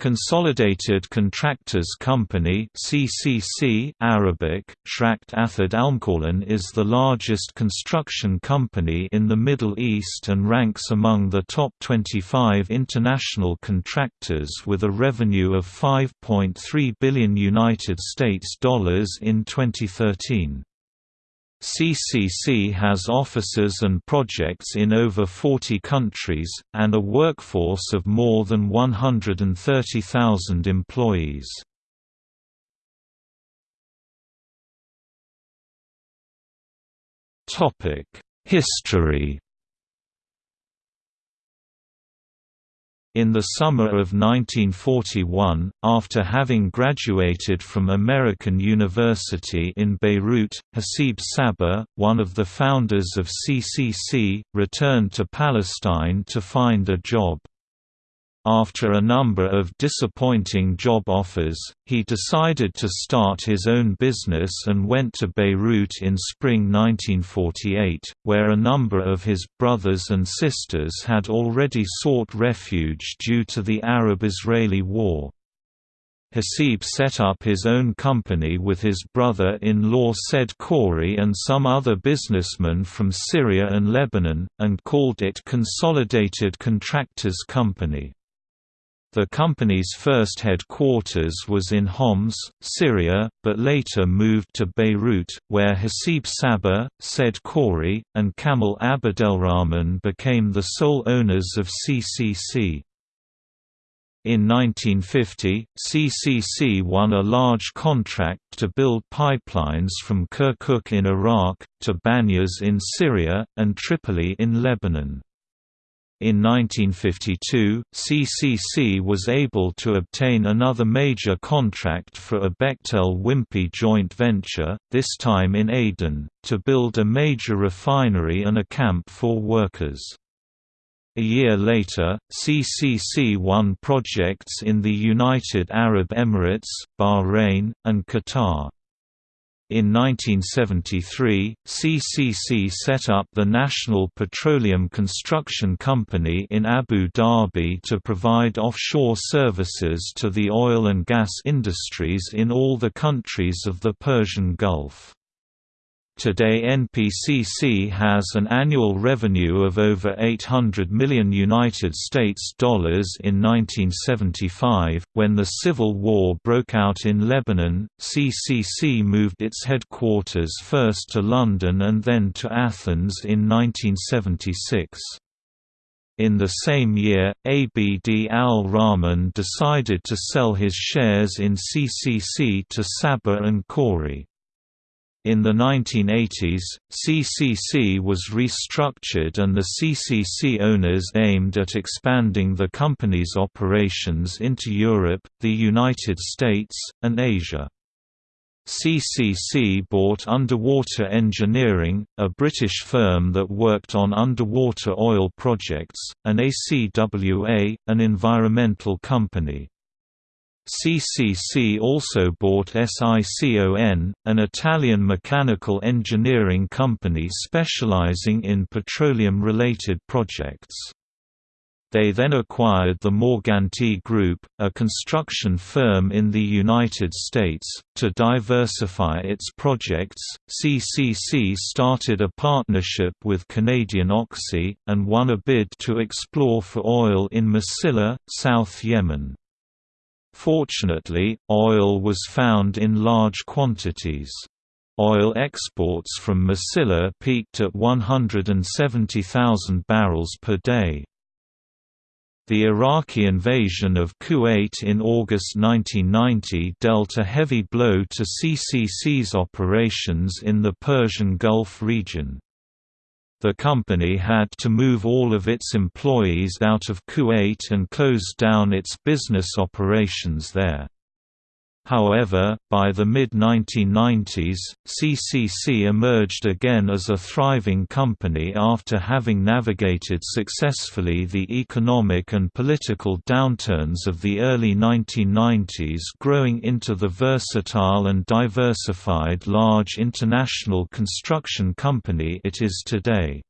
Consolidated Contractors Company (CCC) Arabic Shrakt Athad Almqawlan is the largest construction company in the Middle East and ranks among the top 25 international contractors with a revenue of 5.3 billion United States dollars in 2013. CCC has offices and projects in over 40 countries, and a workforce of more than 130,000 employees. History In the summer of 1941, after having graduated from American University in Beirut, Hasib Sabbagh, one of the founders of CCC, returned to Palestine to find a job. After a number of disappointing job offers, he decided to start his own business and went to Beirut in spring 1948, where a number of his brothers and sisters had already sought refuge due to the Arab-Israeli War. Hasib set up his own company with his brother-in-law Said Khoury and some other businessmen from Syria and Lebanon, and called it Consolidated Contractors Company. The company's first headquarters was in Homs, Syria, but later moved to Beirut, where Hasib Sabbagh, Said Khoury, and Kamal Abdelrahman became the sole owners of CCC. In 1950, CCC won a large contract to build pipelines from Kirkuk in Iraq, to Banyas in Syria, and Tripoli in Lebanon. In 1952, CCC was able to obtain another major contract for a Bechtel-Wimpey joint venture, this time in Aden, to build a major refinery and a camp for workers. A year later, CCC won projects in the United Arab Emirates, Bahrain, and Qatar. In 1973, CCC set up the National Petroleum Construction Company in Abu Dhabi to provide offshore services to the oil and gas industries in all the countries of the Persian Gulf. Today NPCC has an annual revenue of over 800 million United States dollars in 1975. When the civil war broke out in Lebanon, CCC moved its headquarters first to London and then to Athens in 1976. In the same year, Abd al-Rahman decided to sell his shares in CCC to Sabbagh and Khoury. In the 1980s, CCC was restructured and the CCC owners aimed at expanding the company's operations into Europe, the United States, and Asia. CCC bought Underwater Engineering, a British firm that worked on underwater oil projects, and ACWA, an environmental company. CCC also bought SICON, an Italian mechanical engineering company specializing in petroleum-related projects. They then acquired the Morganti Group, a construction firm in the United States. To diversify its projects, CCC started a partnership with Canadian Oxy, and won a bid to explore for oil in Masila, South Yemen. Fortunately, oil was found in large quantities. Oil exports from Masila peaked at 170,000 barrels per day. The Iraqi invasion of Kuwait in August 1990 dealt a heavy blow to CCC's operations in the Persian Gulf region. The company had to move all of its employees out of Kuwait and close down its business operations there. However, by the mid-1990s, CCC emerged again as a thriving company after having navigated successfully the economic and political downturns of the early 1990s growing into the versatile and diversified large international construction company it is today.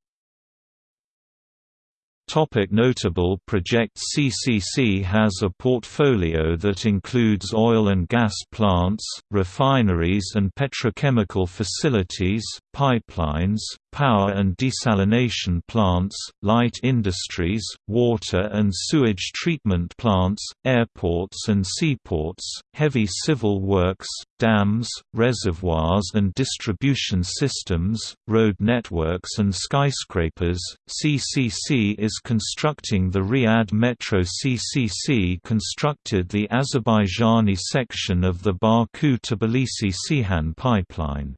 Topic notable projects CCC has a portfolio that includes oil and gas plants, refineries and petrochemical facilities, pipelines, power and desalination plants, light industries, water and sewage treatment plants, airports and seaports, heavy civil works, dams, reservoirs and distribution systems, road networks and skyscrapers. CCC is constructing the Riyadh Metro. CCC constructed the Azerbaijani section of the Baku-Tbilisi-Ceyhan pipeline.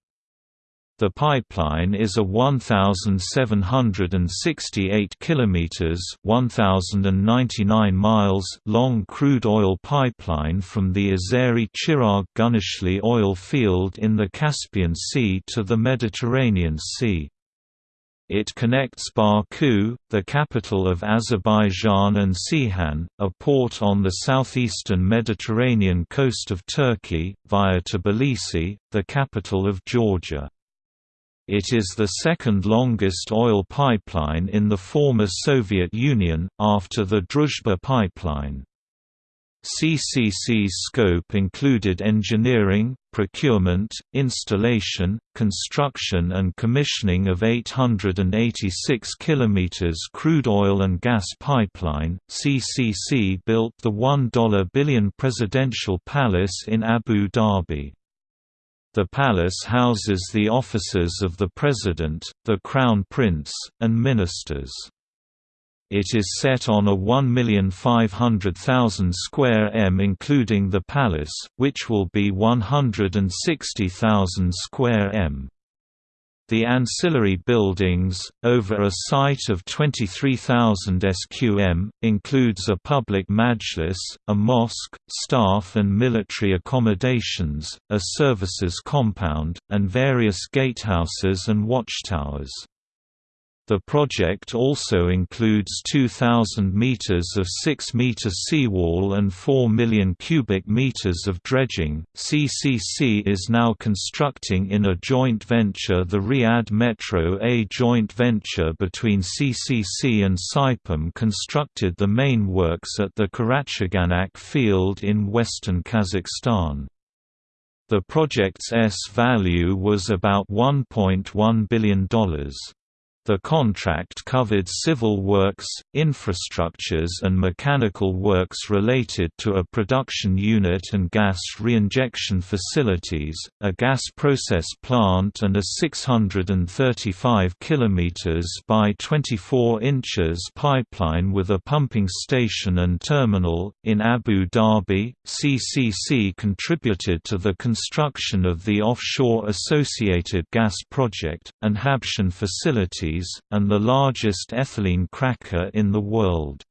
The pipeline is a 1768 kilometers, 1099 miles long crude oil pipeline from the Azeri Chirag Guneshli oil field in the Caspian Sea to the Mediterranean Sea. It connects Baku, the capital of Azerbaijan and Ceyhan, a port on the southeastern Mediterranean coast of Turkey, via Tbilisi, the capital of Georgia. It is the second longest oil pipeline in the former Soviet Union, after the Druzhba pipeline. CCC's scope included engineering, procurement, installation, construction and commissioning of 886 km crude oil and gas pipeline. CCC built the 1 billion presidential palace in Abu Dhabi. The palace houses the offices of the President, the Crown Prince, and ministers. It is set on a 1,500,000 square m including the palace, which will be 160,000 square m. The ancillary buildings, over a site of 23,000 sqm, includes a public majlis, a mosque, staff and military accommodations, a services compound, and various gatehouses and watchtowers. The project also includes 2,000 meters of 6-meter seawall and 4 million cubic meters of dredging. CCC is now constructing in a joint venture the Riyadh Metro. A joint venture between CCC and Saipem constructed the main works at the Karachaganak field in western Kazakhstan. The project's S value was about $1.1 billion. The contract covered civil works, infrastructures and mechanical works related to a production unit and gas reinjection facilities, a gas process plant and a 635 km by 24 inches pipeline with a pumping station and terminal. In Abu Dhabi, CCC contributed to the construction of the offshore associated gas project, and Habshan facility and the largest ethylene cracker in the world.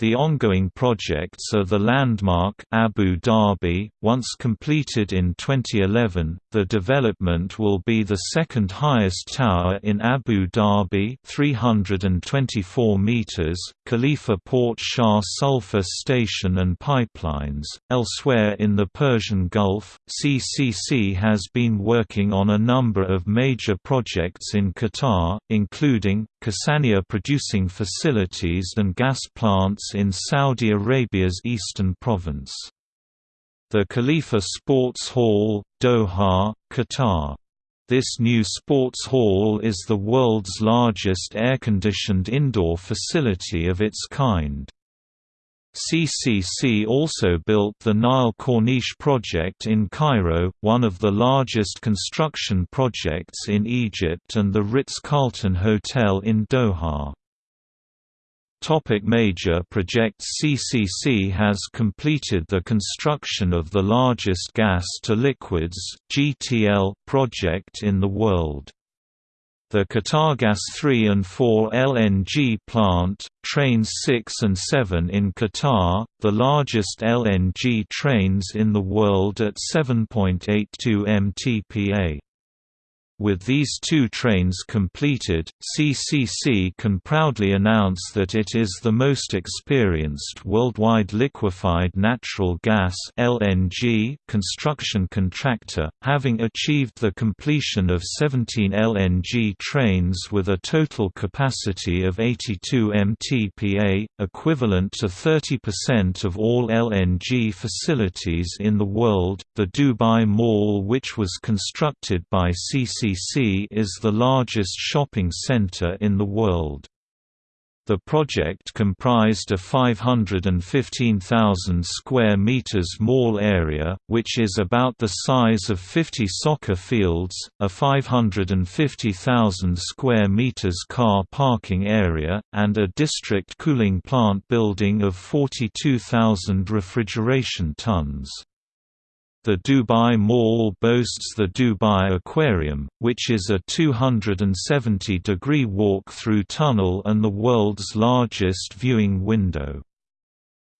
The ongoing projects are the landmark Abu Dhabi, once completed in 2011. The development will be the second highest tower in Abu Dhabi, 324 meters. Khalifa Port Shah sulfur station and pipelines. Elsewhere in the Persian Gulf, CCC has been working on a number of major projects in Qatar, including Khursaniyah producing facilities and gas plants in Saudi Arabia's eastern province. The Khalifa Sports Hall, Doha, Qatar. This new sports hall is the world's largest air-conditioned indoor facility of its kind. CCC also built the Nile Corniche project in Cairo, one of the largest construction projects in Egypt and the Ritz-Carlton Hotel in Doha. Topic major projects CCC has completed the construction of the largest gas-to-liquids project in the world. The Qatargas 3 and 4 LNG plant, trains 6 and 7 in Qatar, the largest LNG trains in the world at 7.82 mtpa. With these two trains completed, CCC can proudly announce that it is the most experienced worldwide liquefied natural gas (LNG) construction contractor, having achieved the completion of 17 LNG trains with a total capacity of 82 mtpa, equivalent to 30% of all LNG facilities in the world. The Dubai Mall, which was constructed by CCC is the largest shopping center in the world. The project comprised a 515,000 square meters mall area, which is about the size of 50 soccer fields, a 550,000 square meters car parking area, and a district cooling plant building of 42,000 refrigeration tons. The Dubai Mall boasts the Dubai Aquarium, which is a 270-degree walk-through tunnel and the world's largest viewing window.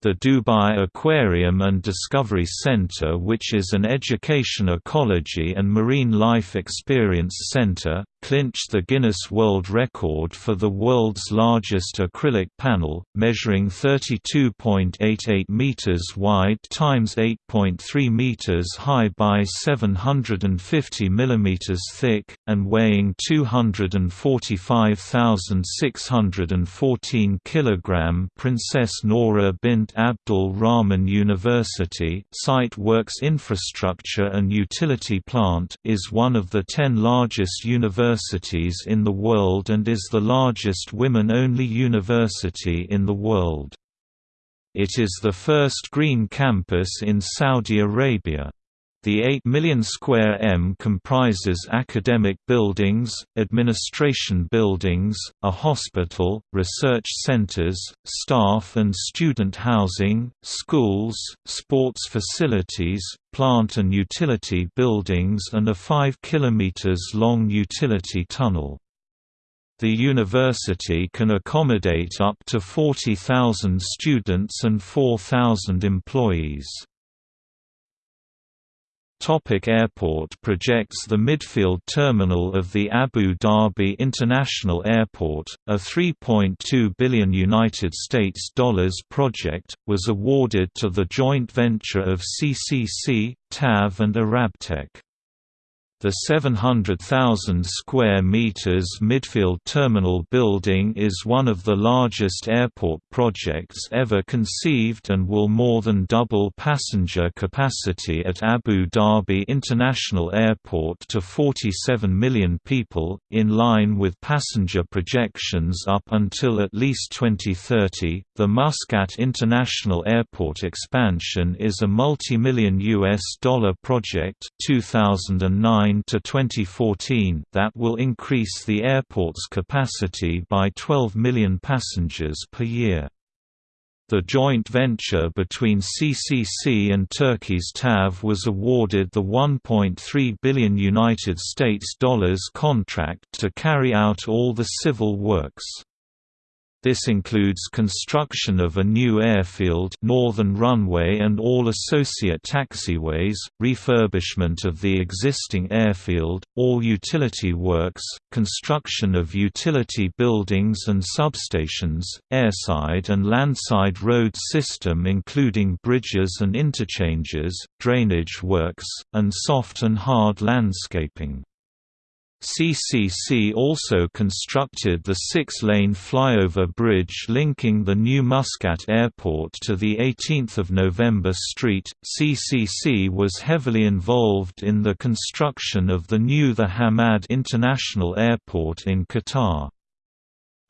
The Dubai Aquarium and Discovery Center which is an education ecology and marine life experience center, clinched the Guinness World Record for the world's largest acrylic panel, measuring 32.88 meters wide times 8.3 meters high by 750 millimeters thick, and weighing 245,614 kilogram. Princess Nora bint Abdul Rahman University site works infrastructure and utility plant is one of the ten largest universities in the world and is the largest women-only university in the world. It is the first green campus in Saudi Arabia. The 8 million square m comprises academic buildings, administration buildings, a hospital, research centers, staff and student housing, schools, sports facilities, plant and utility buildings and a 5 km long utility tunnel. The university can accommodate up to 40,000 students and 4,000 employees. Topic airport projects The midfield terminal of the Abu Dhabi International Airport, a 3.2 billion United States dollars project, was awarded to the joint venture of CCC, TAV and Arabtec. The 700,000 square meters midfield terminal building is one of the largest airport projects ever conceived and will more than double passenger capacity at Abu Dhabi International Airport to 47 million people, in line with passenger projections up until at least 2030. The Muscat International Airport expansion is a multi-million US dollar project 2009 to 2014 that will increase the airport's capacity by 12 million passengers per year. The joint venture between CCC and Turkey's TAV was awarded the 1.3 billion United States dollars contract to carry out all the civil works. This includes construction of a new airfield northern runway and all associate taxiways, refurbishment of the existing airfield, all utility works, construction of utility buildings and substations, airside and landside road system including bridges and interchanges, drainage works, and soft and hard landscaping. CCC also constructed the six-lane flyover bridge linking the new Muscat Airport to the 18th of November Street. CCC was heavily involved in the construction of the new The Hamad International Airport in Qatar.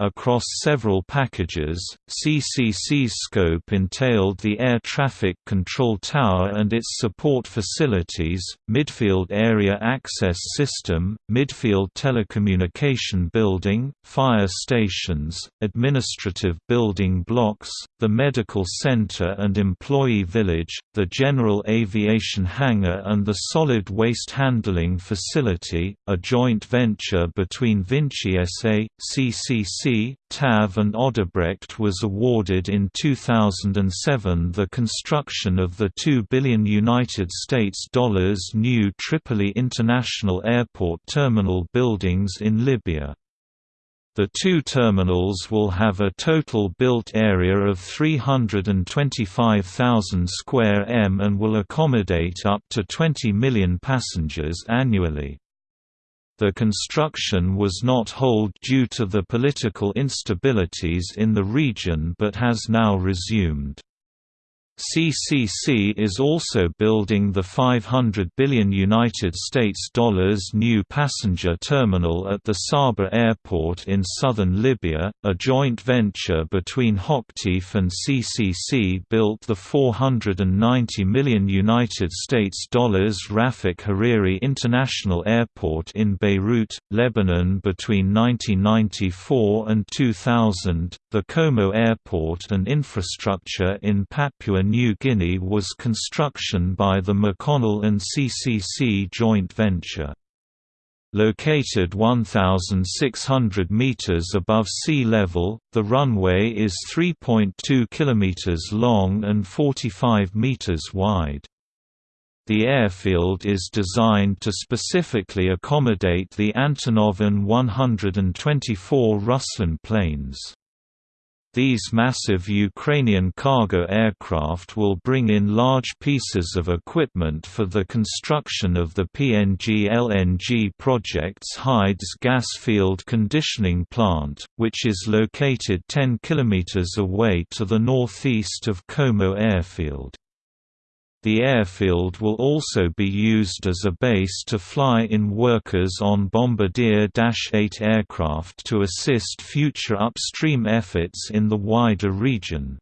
Across several packages, CCC's scope entailed the Air Traffic Control Tower and its support facilities, Midfield Area Access System, Midfield Telecommunication Building, fire stations, administrative building blocks, the Medical Center and Employee Village, the General Aviation Hangar and the Solid Waste Handling Facility, a joint venture between Vinci SA, CCC TAV and Odebrecht was awarded in 2007 the construction of the 2 billion United States dollars new Tripoli International Airport terminal buildings in Libya. The two terminals will have a total built area of 325,000 square m and will accommodate up to 20 million passengers annually. The construction was not hold due to the political instabilities in the region but has now resumed. CCC is also building the 500 billion United States dollars new passenger terminal at the Sabha Airport in southern Libya. A joint venture between Hochtief and CCC built the 490 million United States dollars Rafik Hariri International Airport in Beirut, Lebanon between 1994 and 2000. The Komo Airport and infrastructure in Papua New Guinea was construction by the McConnell and CCC joint venture. Located 1,600 meters above sea level, the runway is 3.2 kilometers long and 45 meters wide. The airfield is designed to specifically accommodate the Antonov An-124 Ruslan planes. These massive Ukrainian cargo aircraft will bring in large pieces of equipment for the construction of the PNG LNG project's Hides gas field conditioning plant, which is located 10 km away to the northeast of Komo airfield. The airfield will also be used as a base to fly in workers on Bombardier Dash 8 aircraft to assist future upstream efforts in the wider region.